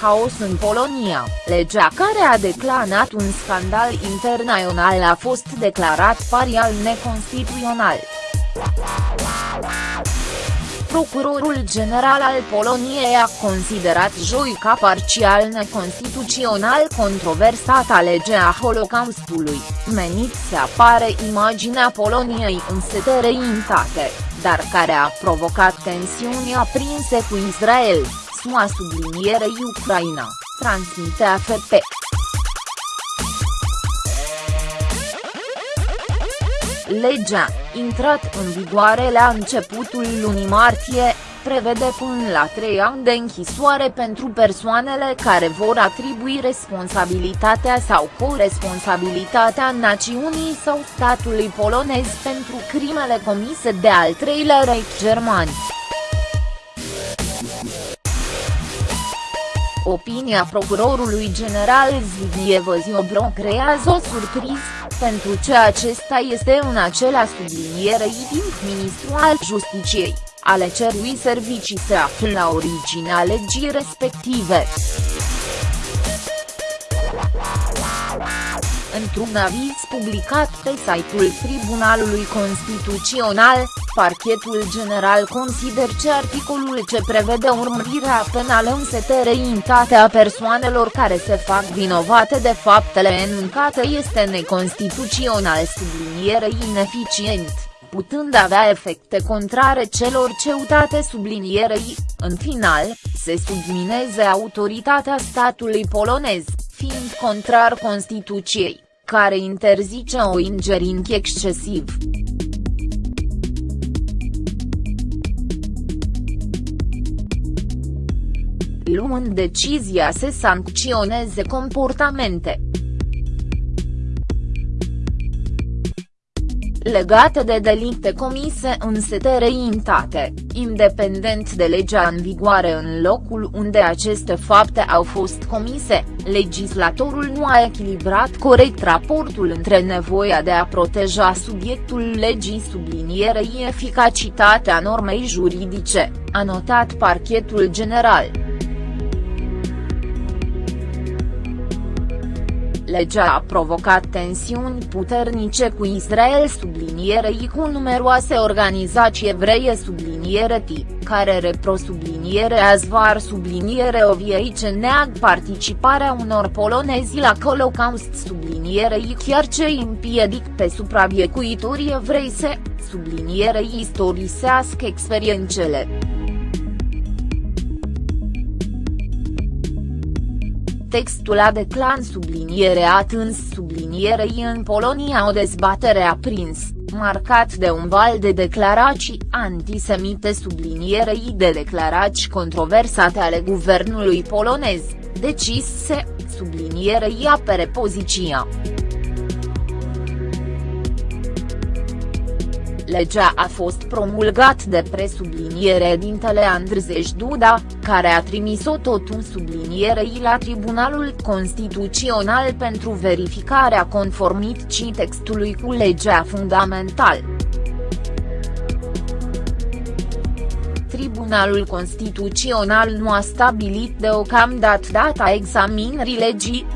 haos în Polonia, legea care a declanat un scandal internațional a fost declarat parial neconstituțional. Procurorul general al Poloniei a considerat joi ca parțial neconstituțional controversata legea Holocaustului, menit să apare imaginea Poloniei în setereitate, dar care a provocat tensiuni aprinse cu Israel, SUA sublinierei Ucraina, transmite AFP. Legea, intrat în vigoare la începutul lunii martie, prevede până la trei ani de închisoare pentru persoanele care vor atribui responsabilitatea sau coresponsabilitatea națiunii sau statului polonez pentru crimele comise de al treilea Reich german. Opinia procurorului general Zbigniew Ziobro creează o surpriză, pentru ce acesta este în acela sublinierei timp ministru al Justiciei, ale cerui servicii se află la originea legii respective. Într-un aviz publicat pe site-ul Tribunalului Constituțional, Parchetul General consider că articolul ce prevede urmărirea penală în setereitatea persoanelor care se fac vinovate de faptele enunțate este neconstituțional sublinierei ineficient, putând avea efecte contrare celor ceutate sublinierei, în final, se submineze autoritatea statului polonez, fiind contrar Constituției care interzice o ingerinție excesiv. Luând decizia să sancționeze comportamente legate de delicte comise în setereitate, independent de legea în vigoare în locul unde aceste fapte au fost comise, legislatorul nu a echilibrat corect raportul între nevoia de a proteja subiectul legii sublinierei eficacitatea normei juridice, a notat parchetul general. Legea a provocat tensiuni puternice cu Israel sublinierei cu numeroase organizații evreie subliniere T, care repro subliniere Azvar subliniere Oviei ce neag participarea unor polonezi la Holocaust sublinierei chiar ce împiedic pe supraviețuitorii evrei să, sublinierei istorisească experiențele. Textul a declan subliniere atâns sublinierei în Polonia o dezbatere aprins, marcat de un val de declarații antisemite sublinierei de declarații controversate ale guvernului polonez, decis să, sublinierei apere poziția. Legea a fost promulgat de presubliniere dintele Andrzej Duda, care a trimis-o tot un sublinierei la Tribunalul Constituțional pentru verificarea conformității textului cu legea fundamentală. Tribunalul Constituțional nu a stabilit deocamdată data examinării legii,